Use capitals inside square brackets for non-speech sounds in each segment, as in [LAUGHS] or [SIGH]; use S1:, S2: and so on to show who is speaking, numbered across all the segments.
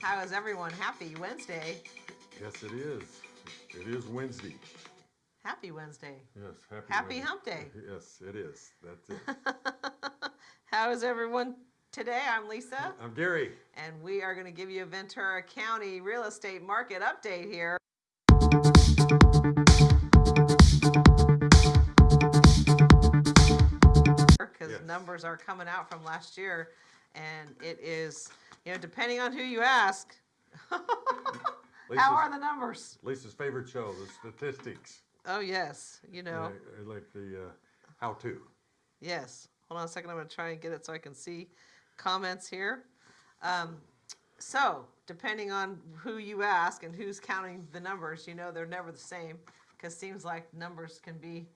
S1: How is everyone? Happy Wednesday.
S2: Yes, it is. It is Wednesday.
S1: Happy Wednesday.
S2: Yes, happy.
S1: Happy
S2: Wednesday.
S1: hump day. [LAUGHS]
S2: Yes, it is. That's it. [LAUGHS]
S1: How is everyone today? I'm Lisa,
S2: I'm Gary.
S1: and we are going to give you a Ventura County real estate market update here. Because
S2: Yes.
S1: numbers are coming out from last year, and it is, you know, depending on who you ask, [LAUGHS] how
S2: Lisa's,
S1: are the numbers?
S2: Lisa's favorite show, the statistics.
S1: Oh, yes, you know.
S2: I, I like the uh, how-to.
S1: Yes. Hold on a second. I'm going to try and get it so I can see comments here. Um, so, depending on who you ask and who's counting the numbers, you know they're never the same because seems like numbers can be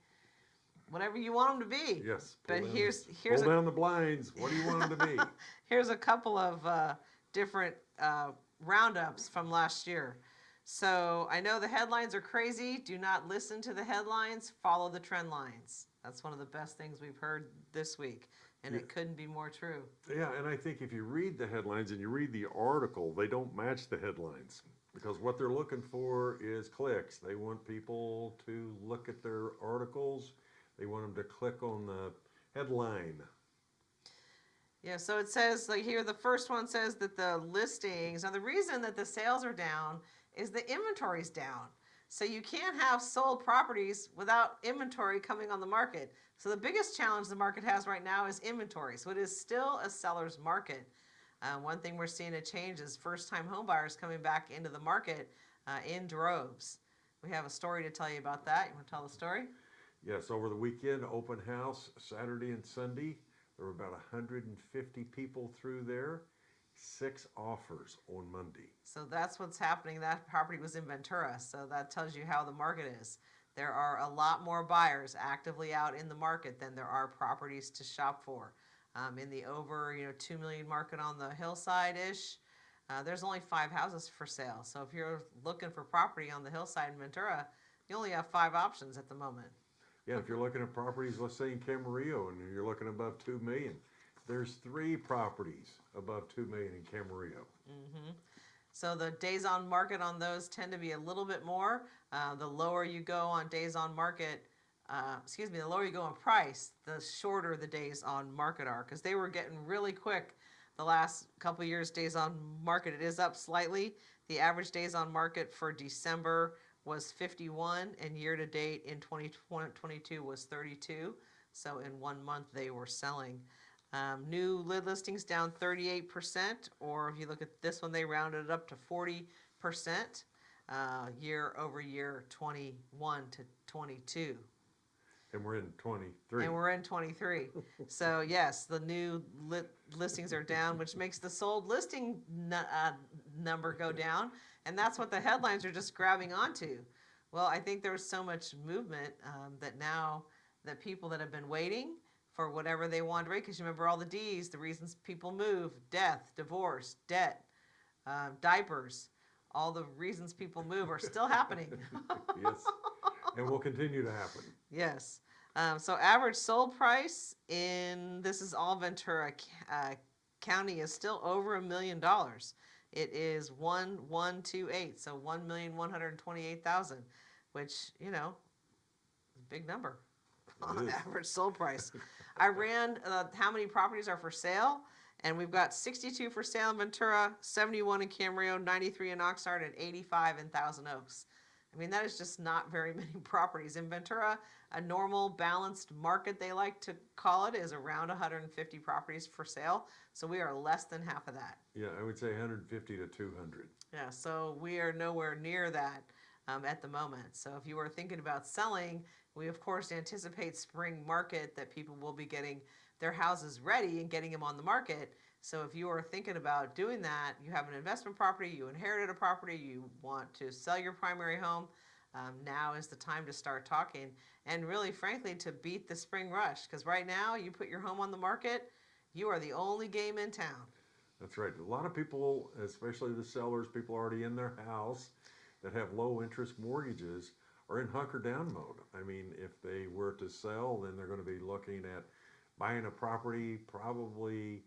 S1: whatever you want them to be.
S2: Yes.
S1: But
S2: down-
S1: here's here's
S2: pull
S1: a,
S2: down the blinds. What do you want them to be? [LAUGHS]
S1: here's a couple of uh, different uh, roundups from last year. So I know the headlines are crazy. Do not listen to the headlines. Follow the trend lines. That's one of the best things we've heard this week, and
S2: Yeah.
S1: it couldn't be more true.
S2: yeah, and I think if you read the headlines and you read the article, they don't match the headlines because what they're looking for is clicks. They want people to look at their articles. They want them to click on the headline.
S1: Yeah, so it says like here the first one says that the listings now the reason that the sales are down is the inventory's down. So you can't have sold properties without inventory coming on the market. So the biggest challenge the market has right now is inventory. So it is still a seller's market. Uh, one thing we're seeing a change is first-time homebuyers coming back into the market uh, in droves. We have a story to tell you about that. You want to tell the story?
S2: Yes, over the weekend, open house, Saturday and Sunday. There were about 150 people through there. Six offers on Monday.
S1: So that's what's happening. That property was in Ventura, so that tells you how the market is. There are a lot more buyers actively out in the market than there are properties to shop for. Um, in the over, you know, two million market on the hillside ish, uh, there's only five houses for sale. So if you're looking for property on the hillside in Ventura, you only have five options at the moment.
S2: Yeah, if you're looking at properties, let's say in Camarillo, and you're looking above 2 million, there's three properties above 2 million in Camarillo.
S1: So the days on market on those tend to be a little bit more. Uh, the lower you go on days on market, uh, excuse me, the lower you go on price, the shorter the days on market are because they were getting really quick the last couple years. Days on market, it is up slightly. The average days on market for December was 51, and year to date in 2022 was 32. So in one month they were selling. Um, new lid listings down 38%, or if you look at this one, they rounded it up to 40% uh, year over year, 21 to 22.
S2: And we're in 23.
S1: And we're in 23. [LAUGHS] so, yes, the new lit listings are down, which makes the sold listing uh, number go down. And that's what the headlines are just grabbing onto. Well, I think there's so much movement um, that now that people that have been waiting for whatever they want to rate, because you remember all the D's, the reasons people move death, divorce, debt, um, diapers, all the reasons people move are still happening. [LAUGHS]
S2: yes. And will continue to happen.
S1: Yes. Um, so average sold price in this is all Ventura uh, County is still over a million dollars. It is one one two eight, so one million one hundred twenty eight thousand, which you know, is a big number [LAUGHS] on average sold price. [LAUGHS] I ran uh, how many properties are for sale, and we've got sixty two for sale in Ventura, seventy one in Camarillo, ninety three in Oxnard, and eighty five in Thousand Oaks. I mean, that is just not very [LAUGHS] many properties. In Ventura, a normal balanced market, they like to call it, is around 150 properties for sale. So we are less than half of that.
S2: Yeah, I would say 150 to 200.
S1: Yeah, so we are nowhere near that um, at the moment. So if you are thinking about selling, we of course anticipate spring market that people will be getting their houses ready and getting them on the market. So if you are thinking about doing that, you have an investment property, you inherited a property, you want to sell your primary home, um, now is the time to start talking. And really, frankly, to beat the spring rush. Because right now, you put your home on the market, you are the only game in town.
S2: That's right. A lot of people, especially the sellers, people already in their house that have low interest mortgages, are in hunker down mode. I mean, if they were to sell, then they're going to be looking at buying a property probably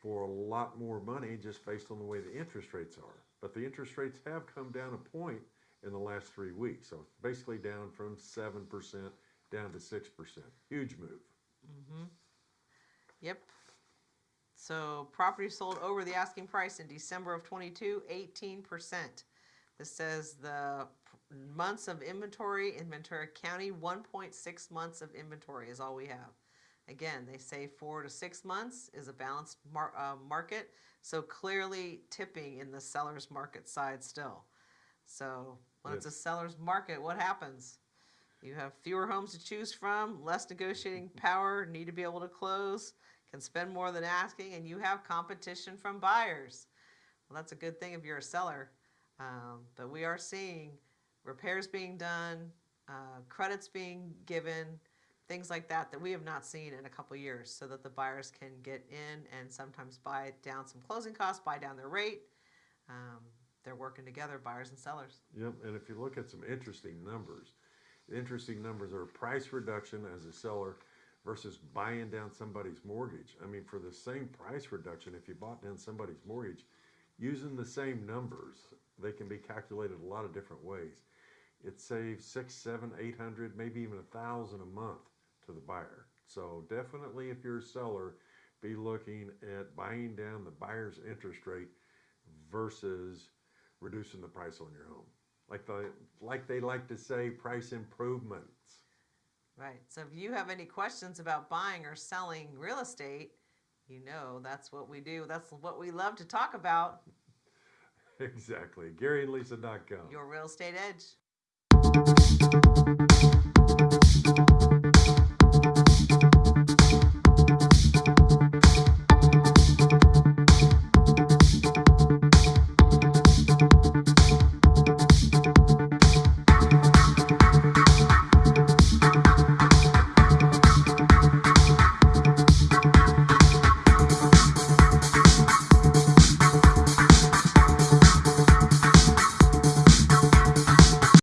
S2: for a lot more money just based on the way the interest rates are. But the interest rates have come down a point in the last three weeks. So basically down from 7% down to 6%. Huge move. Mm-hmm.
S1: Yep. So property sold over the asking price in December of 22, 18%. This says the months of inventory in Ventura County, 1.6 months of inventory is all we have. Again, they say four to six months is a balanced mar- uh, market, so clearly tipping in the seller's market side still. So when it's a seller's market, what happens? You have fewer homes to choose from, less negotiating [LAUGHS] power, need to be able to close, can spend more than asking, and you have competition from buyers. Well, that's a good thing if you're a seller. Um, but we are seeing repairs being done, uh, credits being given, things like that that we have not seen in a couple years, so that the buyers can get in and sometimes buy down some closing costs, buy down their rate. Um, they're working together, buyers and sellers.
S2: Yep, and if you look at some interesting numbers, interesting numbers are price reduction as a seller versus buying down somebody's mortgage. I mean, for the same price reduction, if you bought down somebody's mortgage, using the same numbers, they can be calculated a lot of different ways. It saves six, seven, eight hundred, maybe even a thousand a month the buyer. So definitely, if you're a seller, be looking at buying down the buyer's interest rate versus reducing the price on your home. Like the like they like to say, price improvements.
S1: Right. So if you have any questions about buying or selling real estate, you know that's what we do. That's what we love to talk about. [LAUGHS]
S2: Exactly. GaryandLisa.com.
S1: Your real estate edge.